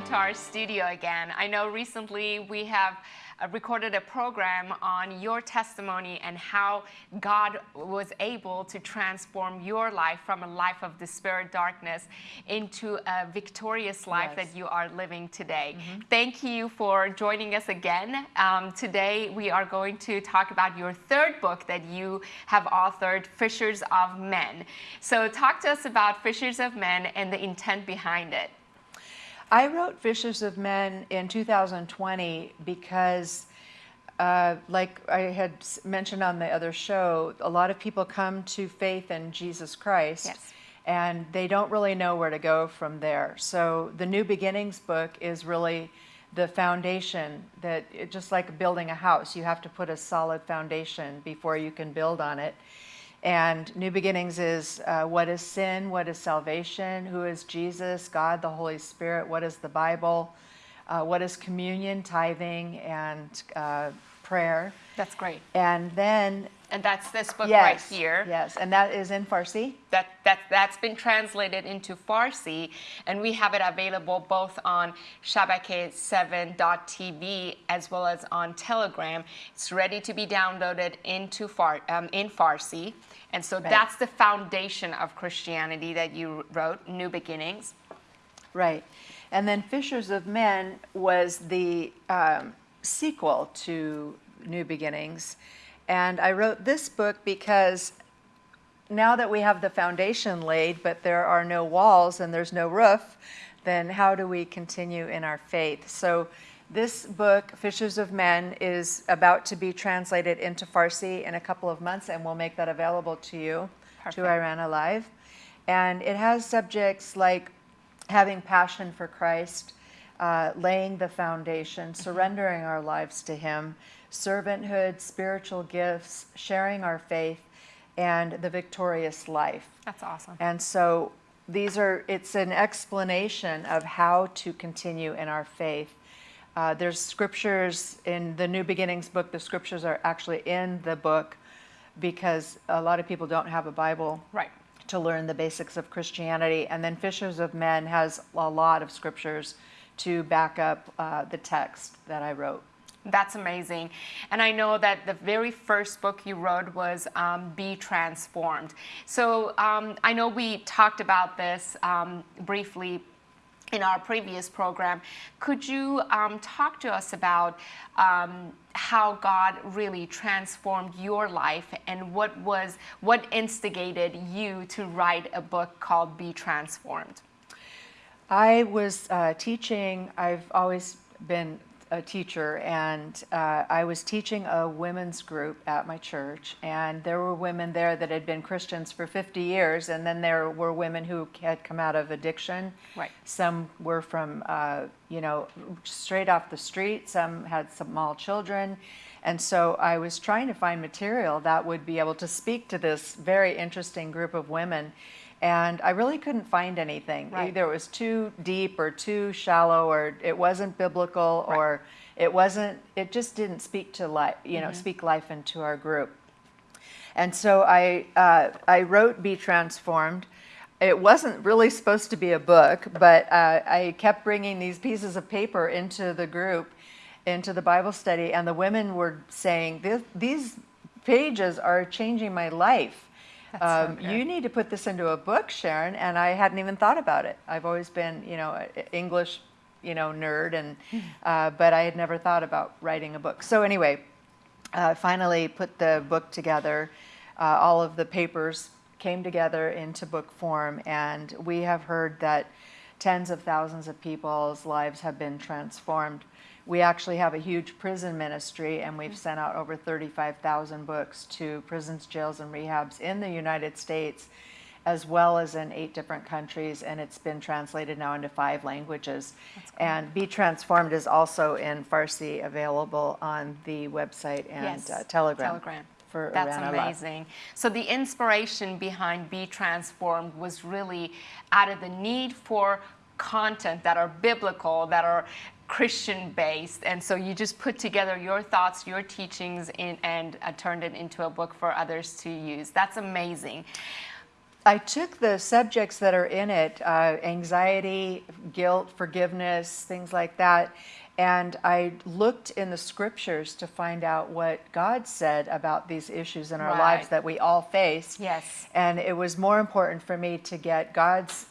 welcome to our studio again. I know recently we have uh, recorded a program on your testimony and how God was able to transform your life from a life of despair, darkness, into a victorious life yes. that you are living today. Mm -hmm. Thank you for joining us again. Um, today we are going to talk about your third book that you have authored, Fishers of Men. So talk to us about Fishers of Men and the intent behind it. I wrote Fishers of Men in 2020 because, uh, like I had mentioned on the other show, a lot of people come to faith in Jesus Christ. Yes. And they don't really know where to go from there. So the New Beginnings book is really the foundation that, it, just like building a house, you have to put a solid foundation before you can build on it. And New Beginnings is uh, what is sin, what is salvation, who is Jesus, God, the Holy Spirit, what is the Bible, uh, what is communion, tithing, and uh, prayer. That's great. And then and that's this book yes, right here. Yes, and that is in Farsi? That, that, that's been translated into Farsi, and we have it available both on shabake7.tv as well as on Telegram. It's ready to be downloaded into Far, um, in Farsi. And so right. that's the foundation of Christianity that you wrote, New Beginnings. Right. And then Fishers of Men was the um, sequel to New Beginnings. And I wrote this book because now that we have the foundation laid, but there are no walls and there's no roof, then how do we continue in our faith? So this book, Fishers of Men, is about to be translated into Farsi in a couple of months, and we'll make that available to you, Perfect. to Iran Alive. And it has subjects like having passion for Christ, uh, laying the foundation, surrendering our lives to Him, servanthood, spiritual gifts, sharing our faith, and the victorious life. That's awesome. And so these are, it's an explanation of how to continue in our faith. Uh, there's scriptures in the New Beginnings book, the scriptures are actually in the book because a lot of people don't have a Bible. Right. To learn the basics of Christianity. And then Fishers of Men has a lot of scriptures to back up uh, the text that I wrote. That's amazing. And I know that the very first book you wrote was um, Be Transformed. So um, I know we talked about this um, briefly in our previous program. Could you um, talk to us about um, how God really transformed your life and what was what instigated you to write a book called Be Transformed? I was uh, teaching, I've always been a teacher and uh, I was teaching a women's group at my church and there were women there that had been Christians for 50 years and then there were women who had come out of addiction. Right. Some were from, uh, you know, straight off the street, some had small children. And so I was trying to find material that would be able to speak to this very interesting group of women and I really couldn't find anything. Right. Either it was too deep or too shallow or it wasn't biblical right. or it wasn't, it just didn't speak to life, you know, mm -hmm. speak life into our group. And so I, uh, I wrote Be Transformed. It wasn't really supposed to be a book, but uh, I kept bringing these pieces of paper into the group, into the Bible study, and the women were saying, these pages are changing my life um, you need to put this into a book, Sharon, and I hadn't even thought about it. I've always been, you know, English, you know, nerd, and uh, but I had never thought about writing a book. So anyway, uh, finally put the book together. Uh, all of the papers came together into book form, and we have heard that tens of thousands of people's lives have been transformed we actually have a huge prison ministry and we've sent out over 35,000 books to prisons, jails, and rehabs in the United States as well as in eight different countries and it's been translated now into five languages. And Be Transformed is also in Farsi available on the website and yes. uh, Telegram. Telegram. For That's amazing. So the inspiration behind Be Transformed was really out of the need for content that are biblical, that are Christian based. And so you just put together your thoughts, your teachings, in, and uh, turned it into a book for others to use. That's amazing. I took the subjects that are in it uh, anxiety, guilt, forgiveness, things like that. And I looked in the scriptures to find out what God said about these issues in our Right. lives that we all face. Yes. And it was more important for me to get God's,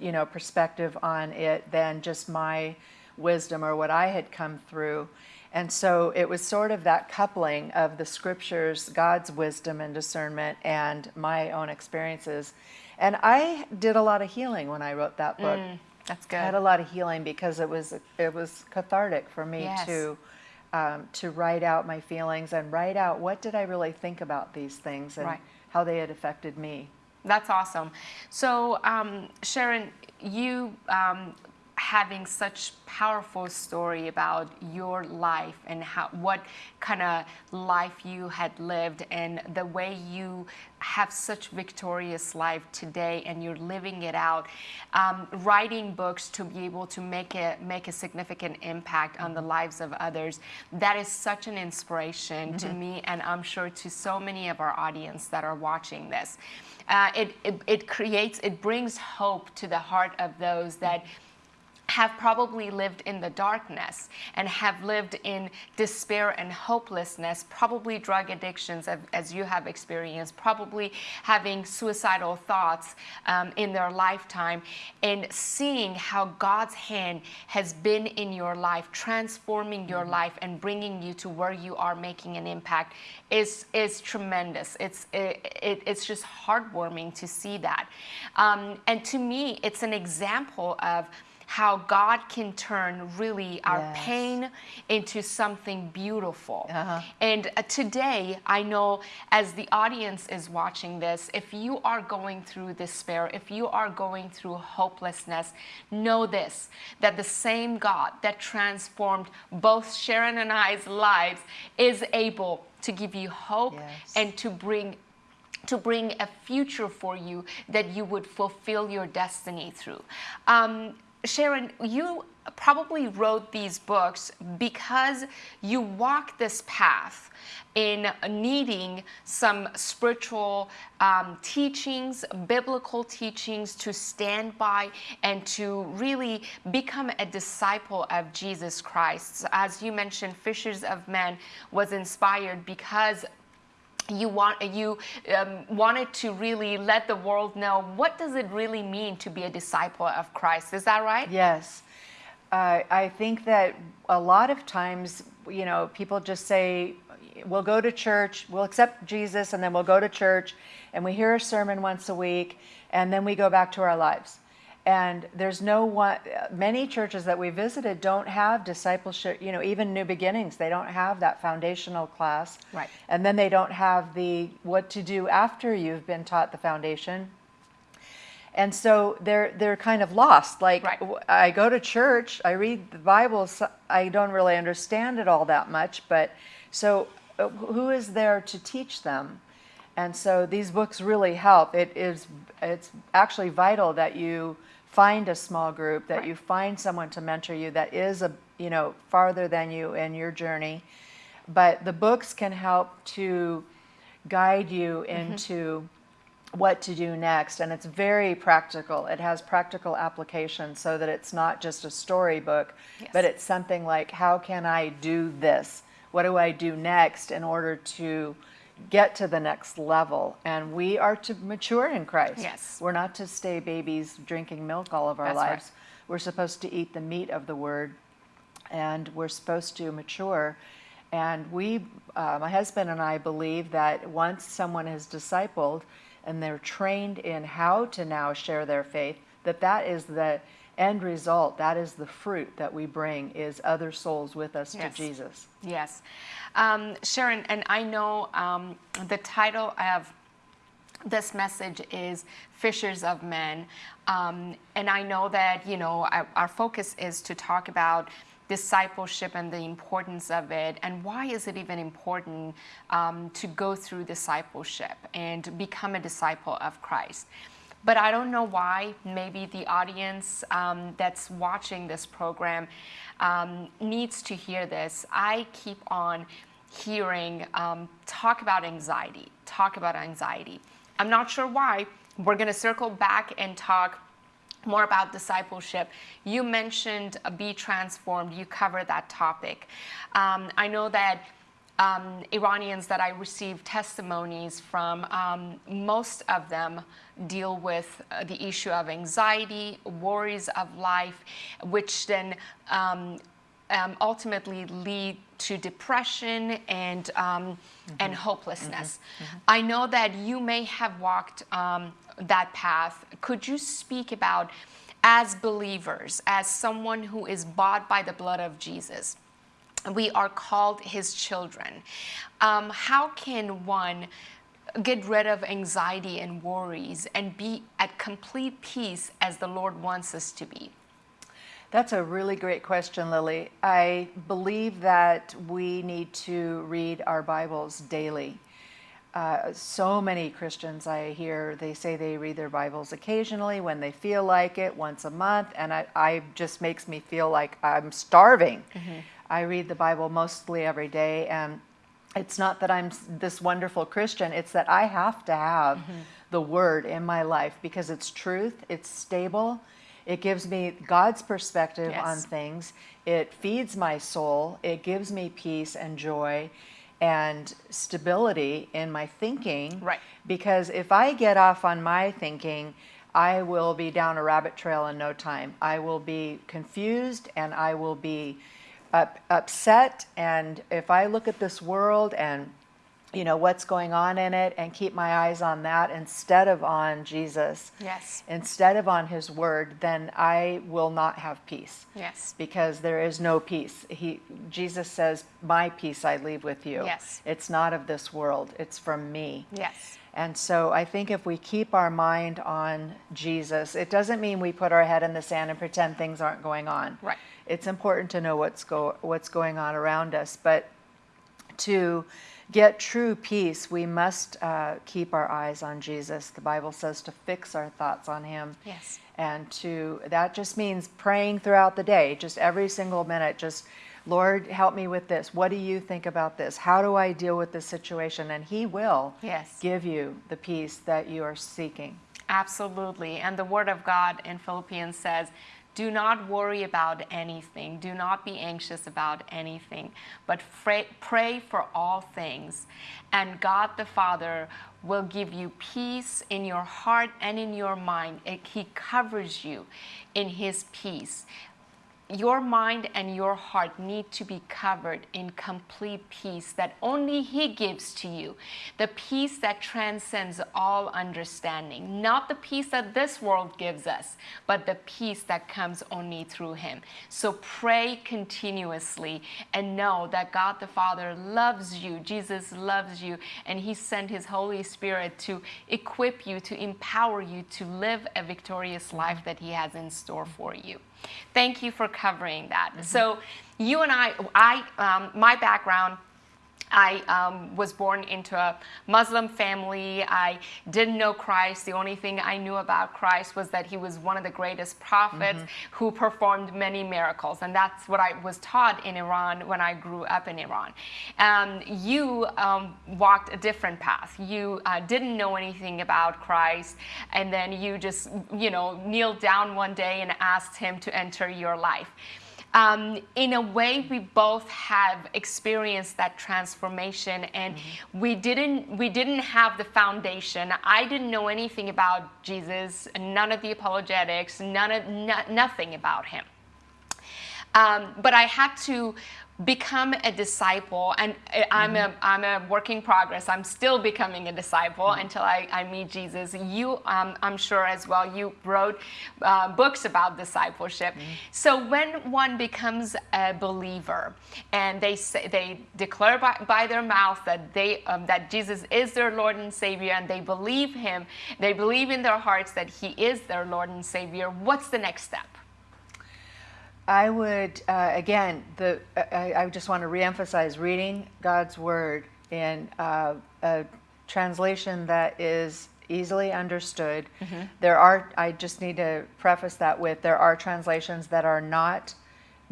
you know, perspective on it than just my wisdom or what I had come through. And so it was sort of that coupling of the scriptures, God's wisdom and discernment, and my own experiences. And I did a lot of healing when I wrote that book. That's good. I had a lot of healing because it was it was cathartic for me Yes. to um, to write out my feelings and write out what did I really think about these things and Right. how they had affected me. That's awesome. So, um, Sharon, you um, having such powerful story about your life and how what kind of life you had lived and the way you have such victorious life today and you're living it out. Um, writing books to be able to make a make a significant impact on the lives of others that is such an inspiration to me and i'm sure to so many of our audience that are watching this. Uh, it, it, it creates, it brings hope to the heart of those that have probably lived in the darkness and have lived in despair and hopelessness, probably drug addictions as, you have experienced, probably having suicidal thoughts um, in their lifetime, and seeing how God's hand has been in your life, transforming your life and bringing you to where you are making an impact is, is tremendous. It's, it, it, it's just heartwarming to see that. Um, and to me, it's an example of how God can turn really our Yes. pain into something beautiful. Uh-huh. And uh, today, I know as the audience is watching this, if you are going through despair, if you are going through hopelessness, know this that the same God that transformed both Sharon and I's lives is able to give you hope Yes. and to bring to bring a future for you that you would fulfill your destiny through. Um, Sharon, you probably wrote these books because you walked this path in needing some spiritual um, teachings, biblical teachings to stand by and to really become a disciple of Jesus Christ. As you mentioned, Fishers of Men was inspired because you want you um, wanted to really let the world know what does it really mean to be a disciple of Christ. Is that right? Yes. Uh, I think that a lot of times, you know, people just say, we'll go to church, we'll accept Jesus, and then we'll go to church, and we hear a sermon once a week, and then we go back to our lives. And there's no one, many churches that we visited don't have discipleship, you know, even New Beginnings, they don't have that foundational class. Right. And then they don't have the what to do after you've been taught the foundation. And so they're they're kind of lost. Like Right. I go to church, I read the Bible, so I don't really understand it all that much, but so uh, who is there to teach them? And so these books really help. It is it's actually vital that you find a small group, that Right. you find someone to mentor you that is a you know farther than you in your journey. But the books can help to guide you Mm-hmm. into what to do next and it's very practical it has practical application so that it's not just a storybook Yes. but it's something like how can i do this what do i do next in order to get to the next level and we are to mature in christ Yes. we're not to stay babies drinking milk all of our That's right. lives we're supposed to eat the meat of the word and we're supposed to mature. And we, uh, my husband and I, believe that once someone is discipled and they're trained in how to now share their faith, that that is the end result. That is the fruit that we bring is other souls with us Yes. to Jesus. Yes. Um, Sharon, and I know um, the title of this message is Fishers of Men. Um, and I know that, you know, our, our focus is to talk about discipleship and the importance of it and why is it even important um, to go through discipleship and become a disciple of Christ. But I don't know why. Maybe the audience um, that's watching this program um, needs to hear this. I keep on hearing um, talk about anxiety, talk about anxiety. I'm not sure why, we're going to circle back and talk more about discipleship. You mentioned uh, be transformed. You cover that topic. Um, I know that um, Iranians that I receive testimonies from, um, most of them deal with uh, the issue of anxiety, worries of life, which then um, um ultimately lead to depression and mm-hmm. and hopelessness. Mm-hmm. Mm-hmm. I know that you may have walked um, that path. Could you speak about, as believers, as someone who is bought by the blood of Jesus? We are called his children. Um, how can one get rid of anxiety and worries and be at complete peace as the Lord wants us to be? That's a really great question, Lily. I believe that we need to read our Bibles daily. Uh, so many Christians I hear, they say they read their Bibles occasionally when they feel like it, once a month, and I, I just makes me feel like I'm starving. Mm-hmm. I read the Bible mostly every day, and it's not that I'm this wonderful Christian, it's that I have to have mm-hmm. the Word in my life because it's truth, it's stable, it gives me God's perspective yes. on things, it feeds my soul, it gives me peace and joy and stability in my thinking. Right. Because if I get off on my thinking, I will be down a rabbit trail in no time. I will be confused and I will be up, upset and if I look at this world and you know what's going on in it and keep my eyes on that instead of on Jesus yes. instead of on his word then I will not have peace. Yes. Because there is no peace. He Jesus says my peace I leave with you. Yes. It's not of this world. It's from me. Yes. And so I think if we keep our mind on Jesus it doesn't mean we put our head in the sand and pretend things aren't going on. Right it's important to know what's go what's going on around us. But to get true peace, we must uh, keep our eyes on Jesus. The Bible says to fix our thoughts on Him. Yes. And to that just means praying throughout the day, just every single minute, just Lord, help me with this. What do you think about this? How do I deal with this situation? And He will yes. give you the peace that you are seeking. Absolutely. And the Word of God in Philippians says, do not worry about anything. Do not be anxious about anything, but pray, for all things. And God the Father will give you peace in your heart and in your mind. He covers you in His peace your mind and your heart need to be covered in complete peace that only He gives to you. The peace that transcends all understanding. Not the peace that this world gives us, but the peace that comes only through Him. So pray continuously and know that God the Father loves you. Jesus loves you, and He sent His Holy Spirit to equip you, to empower you to live a victorious life that He has in store for you. Thank you for covering that. Mm-hmm. So, you and I, I, um, my background I um, was born into a Muslim family. I didn't know Christ. The only thing I knew about Christ was that he was one of the greatest prophets mm-hmm. who performed many miracles. And that's what I was taught in Iran when I grew up in Iran. Um, you um, walked a different path. You uh, didn't know anything about Christ. And then you just, you know, kneeled down one day and asked him to enter your life um, in a way, we both have experienced that transformation, and mm-hmm. we didn't we didn't have the foundation. I didn't know anything about Jesus, none of the apologetics, none of no, nothing about him. Um, but I had to become a disciple and I'm, mm-hmm. a, I'm a work in progress i'm still becoming a disciple mm-hmm. until I, I meet jesus you um, i'm sure as well you wrote uh, books about discipleship mm-hmm. so when one becomes a believer and they say they declare by, by their mouth that they um, that jesus is their lord and savior and they believe him they believe in their hearts that he is their lord and savior what's the next step I would, uh, again, the, I, I, just want to reemphasize reading God's Word in uh, a translation that is easily understood. Mm-hmm. There are, I just need to preface that with, there are translations that are not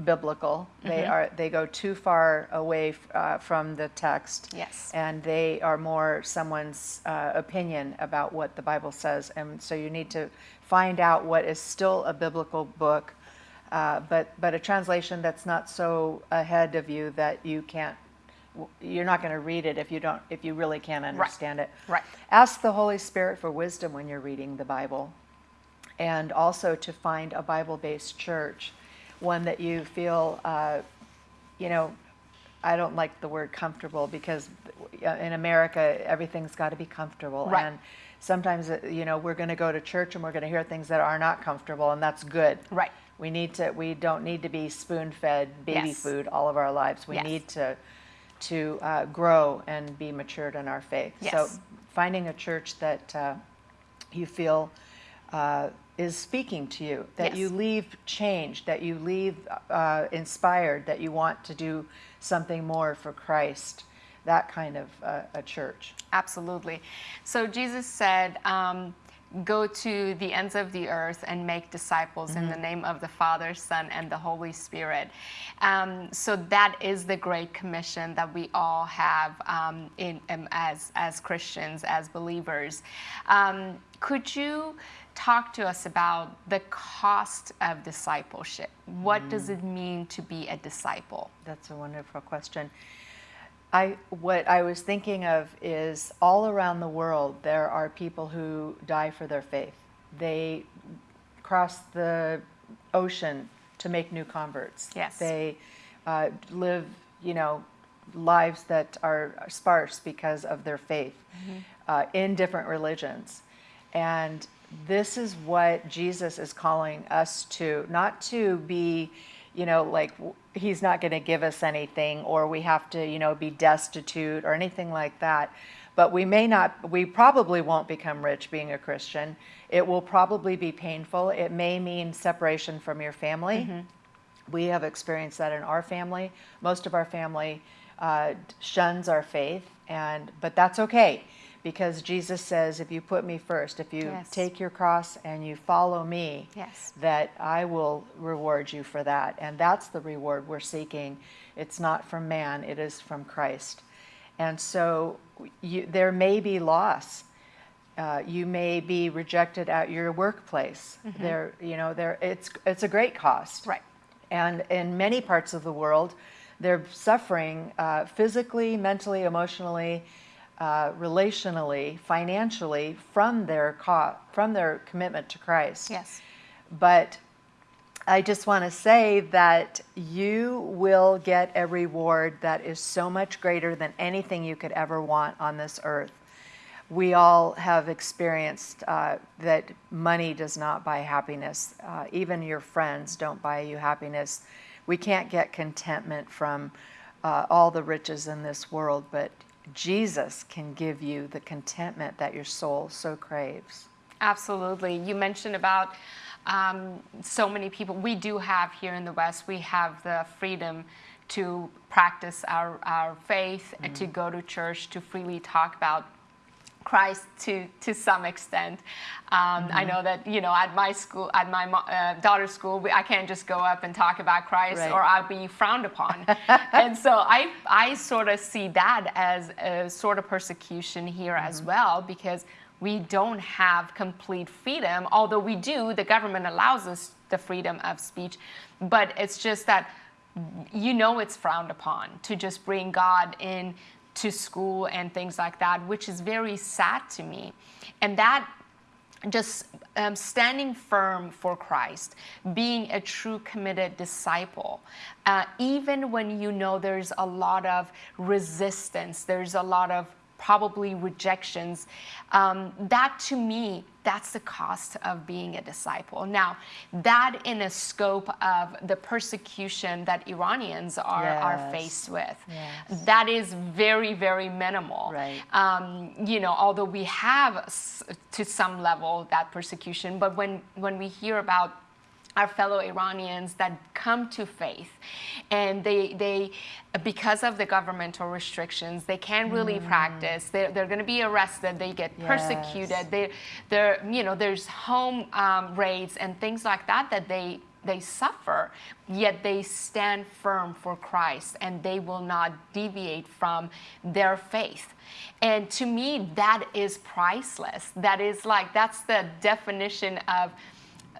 biblical. They are they go too far away f- uh, from the text. Yes. And they are more someone's uh, opinion about what the Bible says, and so you need to find out what is still a biblical book, uh, but but a translation that's not so ahead of you that you can't. You're not going to read it if you don't if you really can't understand it. Right. Ask the Holy Spirit for wisdom when you're reading the Bible and also to find a Bible based church, one that you feel, uh, you know, I don't like the word comfortable because uh, in America, everything's got to be comfortable. Right. And sometimes, uh, you know, we're going to go to church and we're going to hear things that are not comfortable, and that's good. Right. We need to, we don't need to be spoon fed baby Yes. food all of our lives. We Yes. need to, to uh, grow and be matured in our faith. So finding a church that uh, you feel uh, is speaking to you, that you leave changed, that you leave uh, inspired, that you want to do something more for Christ, that kind of uh, a church. Absolutely. So Jesus said, um, Go to the ends of the earth and make disciples in the name of the Father, Son, and the Holy Spirit. Um, so that is the great commission that we all have um, in, um, as, as Christians, as believers. Um, could you talk to us about the cost of discipleship? What does it mean to be a disciple? That's a wonderful question. I what I was thinking of is all around the world there are people who die for their faith. They cross the ocean to make new converts. Yes. They uh, live, you know, lives that are sparse because of their faith uh, in different religions. And this is what Jesus is calling us to, not to be, you know, like he's not going to give us anything or we have to, you know, be destitute or anything like that. But we may not, we probably won't become rich being a Christian. It will probably be painful. It may mean separation from your family. We have experienced that in our family. Most of our family uh, shuns our faith, and but that's okay because Jesus says, if you put me first, if you Yes. take your cross and you follow me, Yes. that I will reward you for that. And that's the reward we're seeking. It's not from man, it is from Christ. And so you, there may be loss. Uh, you may be rejected at your workplace. There, you know, there it's it's a great cost. Right. And in many parts of the world, they're suffering uh, physically, mentally, emotionally, uh, relationally, financially from their from their commitment to Christ. Yes. But I just want to say that you will get a reward that is so much greater than anything you could ever want on this earth. We all have experienced uh, that money does not buy happiness. Uh, even your friends don't buy you happiness. We can't get contentment from uh, all the riches in this world, but Jesus can give you the contentment that your soul so craves. Absolutely. You mentioned about um, so many people. We do have here in the West, we have the freedom to practice our, our faith and to go to church, to freely talk about Christ to to some extent. Um, I know that you know at my school, at my uh, daughter's school, we, I can't just go up and talk about Christ, Right. or I'll be frowned upon. and so I I sort of see that as a sort of persecution here as well because we don't have complete freedom. Although we do, the government allows us the freedom of speech, but it's just that you know it's frowned upon to just bring God in to school and things like that, which is very sad to me. And that just um, standing firm for Christ, being a true committed disciple, uh, even when you know there's a lot of resistance, there's a lot of probably rejections, um, that to me, that's the cost of being a disciple. Now, that in a scope of the persecution that Iranians are, are faced with, Yes. that is very, very minimal. Right. Um, you know, although we have to some level that persecution, but when, when we hear about our fellow Iranians that come to faith and they, they because of the governmental restrictions, they can't really practice. They're, they're going to be arrested. They get Yes. persecuted. They, they're, you know, there's home um, raids and things like that that they they suffer, yet they stand firm for Christ and they will not deviate from their faith. And to me, that is priceless. That is like, that's the definition of.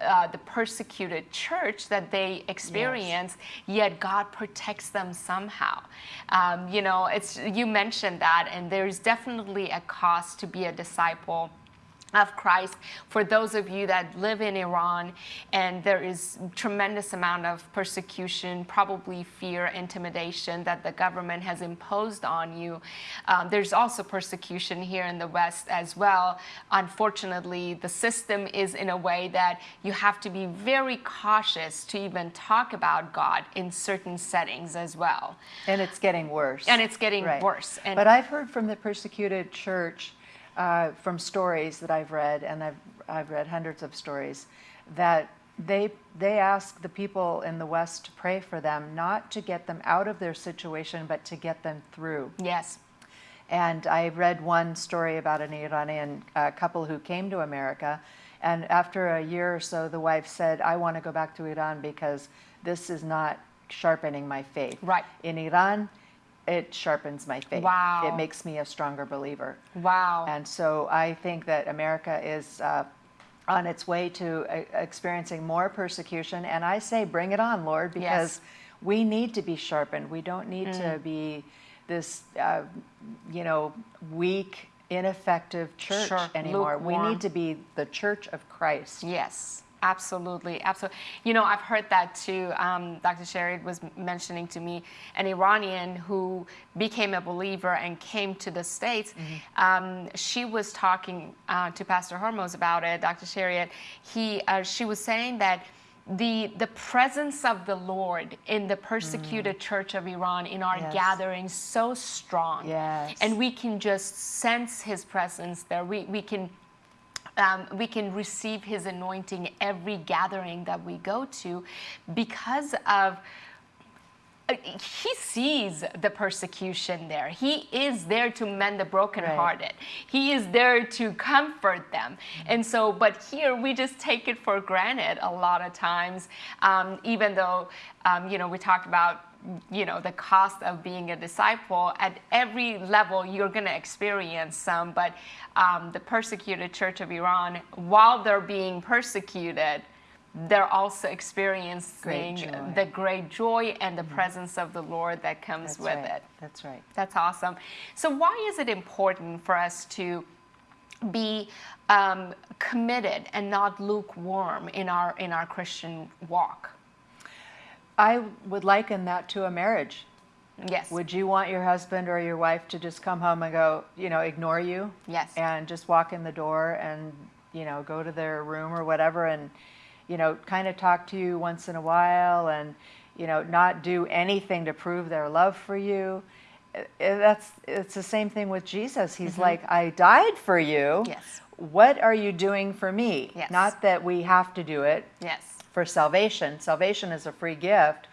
Uh, the persecuted church that they experience, yes. yet God protects them somehow. Um, you know, it's you mentioned that, and there's definitely a cost to be a disciple of Christ for those of you that live in Iran and there is tremendous amount of persecution probably fear intimidation that the government has imposed on you. Um, there's also persecution here in the West as well. Unfortunately the system is in a way that you have to be very cautious to even talk about God in certain settings as well. And it's getting worse. And it's getting right. worse. And but I've heard from the persecuted church uh, from stories that I've read, and I've, I've read hundreds of stories, that they, they ask the people in the West to pray for them, not to get them out of their situation, but to get them through. Yes. And I read one story about an Iranian uh, couple who came to America, and after a year or so, the wife said, I want to go back to Iran because this is not sharpening my faith. Right. In Iran, it sharpens my faith. Wow. It makes me a stronger believer. Wow. And so I think that America is uh, on its way to uh, experiencing more persecution. And I say, bring it on, Lord, because yes. we need to be sharpened. We don't need mm. to be this, uh, you know, weak, ineffective church sure. anymore. Lukewarm. We need to be the church of Christ. Yes. Absolutely, absolutely. You know, I've heard that too. Um, Dr. Sherry was mentioning to me an Iranian who became a believer and came to the States. Mm-hmm. Um, she was talking uh, to Pastor Hormoz about it, Dr. Sherry. He, uh, she was saying that the the presence of the Lord in the persecuted mm. church of Iran in our yes. gatherings so strong. Yes. And we can just sense his presence there. We we can um, we can receive his anointing every gathering that we go to because of he sees the persecution there. He is there to mend the brokenhearted. Right. He is there to comfort them. And so, but here we just take it for granted a lot of times, um, even though, um, you know, we talked about you know the cost of being a disciple at every level you're going to experience some but um, the persecuted church of iran while they're being persecuted they're also experiencing great the great joy and the mm-hmm. presence of the lord that comes that's with right. it that's right that's awesome so why is it important for us to be um, committed and not lukewarm in our in our christian walk I would liken that to a marriage. Yes. Would you want your husband or your wife to just come home and go, you know, ignore you? Yes. And just walk in the door and, you know, go to their room or whatever and, you know, kind of talk to you once in a while and, you know, not do anything to prove their love for you? That's it's the same thing with Jesus. He's mm-hmm. like, I died for you. Yes. What are you doing for me? Yes. Not that we have to do it. Yes for salvation. Salvation is a free gift.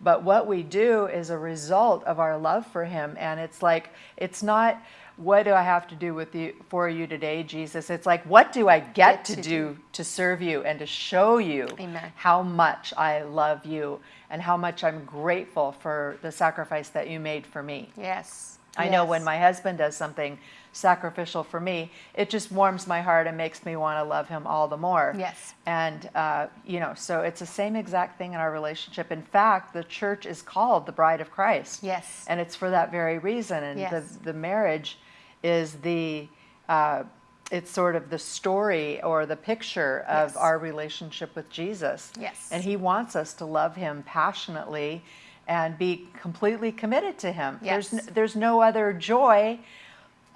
But what we do is a result of our love for him. And it's like, it's not, what do I have to do with you for you today, Jesus? It's like, what do I get, get to, to, do to serve you and to show you Amen. how much I love you and how much I'm grateful for the sacrifice that you made for me? Yes. I yes. know when my husband does something sacrificial for me, it just warms my heart and makes me want to love him all the more. Yes. And, uh, you know, so it's the same exact thing in our relationship. In fact, the church is called the bride of Christ. Yes. And it's for that very reason. And yes. the, the marriage is the, uh, it's sort of the story or the picture of yes. our relationship with Jesus. Yes. And he wants us to love him passionately and be completely committed to him. Yes. There's, there's no other joy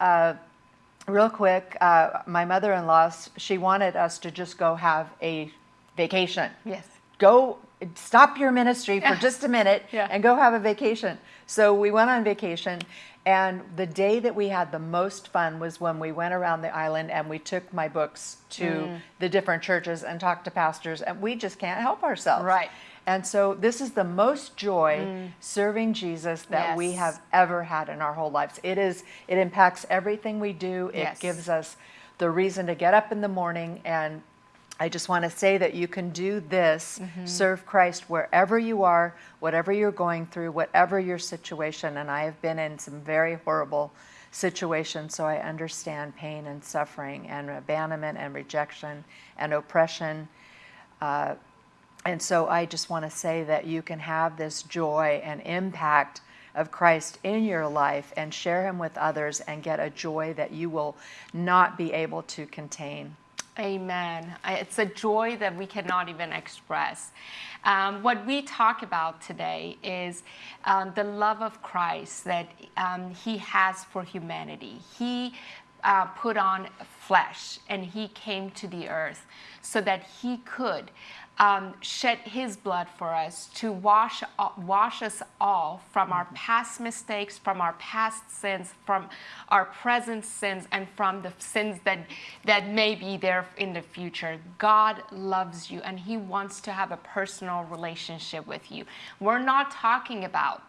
uh, real quick, uh, my mother-in-law, she wanted us to just go have a vacation. Yes. Go stop your ministry for just a minute yeah. and go have a vacation. So we went on vacation and the day that we had the most fun was when we went around the island and we took my books to mm. the different churches and talked to pastors and we just can't help ourselves. Right. And so this is the most joy mm. serving Jesus that yes. we have ever had in our whole lives. It is it impacts everything we do. It yes. gives us the reason to get up in the morning and I just want to say that you can do this, Mm-hmm. serve Christ wherever you are, whatever you're going through, whatever your situation. And I have been in some very horrible situations, so I understand pain and suffering and abandonment and rejection and oppression. Uh, and so I just want to say that you can have this joy and impact of Christ in your life and share Him with others and get a joy that you will not be able to contain. Amen. It's a joy that we cannot even express. Um, what we talk about today is um, the love of Christ that um, He has for humanity. He uh, put on flesh and He came to the earth so that He could um, shed His blood for us to wash wash us all from our past mistakes, from our past sins, from our present sins, and from the sins that that may be there in the future. God loves you, and He wants to have a personal relationship with you. We're not talking about.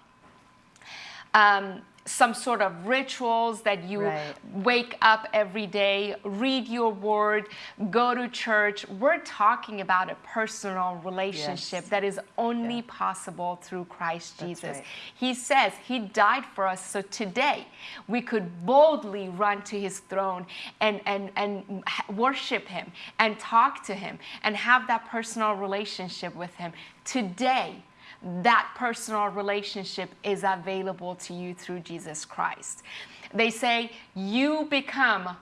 Um, some sort of rituals that you Right. wake up every day, read your word, go to church. We're talking about a personal relationship Yes. that is only Yeah. possible through Christ That's Jesus. right. He says he died for us so today we could boldly run to his throne and, and, and worship him and talk to him and have that personal relationship with him. Today, that personal relationship is available to you through Jesus Christ. They say you become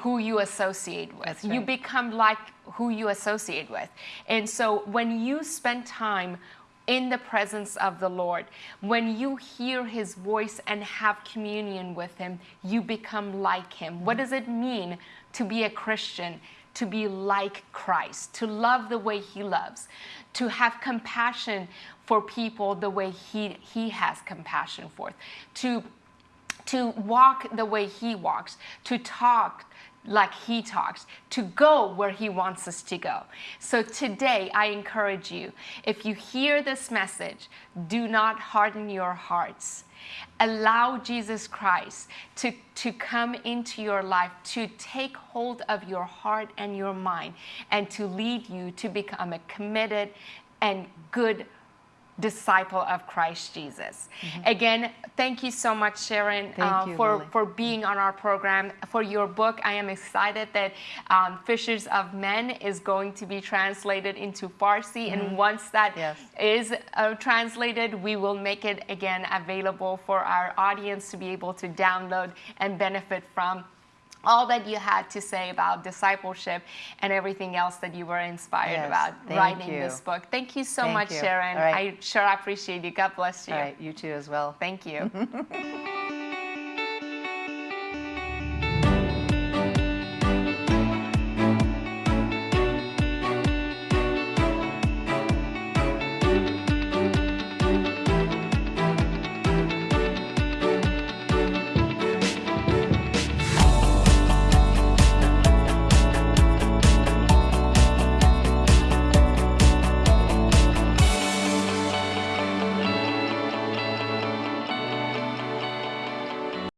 who you associate with. That's You become like who you associate with. And so when you spend time in the presence of the Lord, when you hear his voice and have communion with him, you become like him. What mm-hmm. does it mean to be a Christian? To be like Christ, to love the way he loves, to have compassion for people the way he, he has compassion for, to to walk the way he walks, to talk like he talks, to go where he wants us to go. So today, I encourage you if you hear this message, do not harden your hearts. Allow Jesus Christ to, to come into your life, to take hold of your heart and your mind, and to lead you to become a committed and good disciple of Christ Jesus. Again, thank you so much, Sharon, Mm-hmm. You, for, Lily. for being on our program, for your book. I am excited that um, Fishers of Men is going to be translated into Farsi. And once that is Yes. uh, translated, we will make it again available for our audience to be able to download and benefit from all that you had to say about discipleship and everything else that you were inspired Yes, about writing you. this book. Thank you so Thank much, you. Sharon. Right. I sure appreciate you. God bless you. Right, you too as well. Thank you.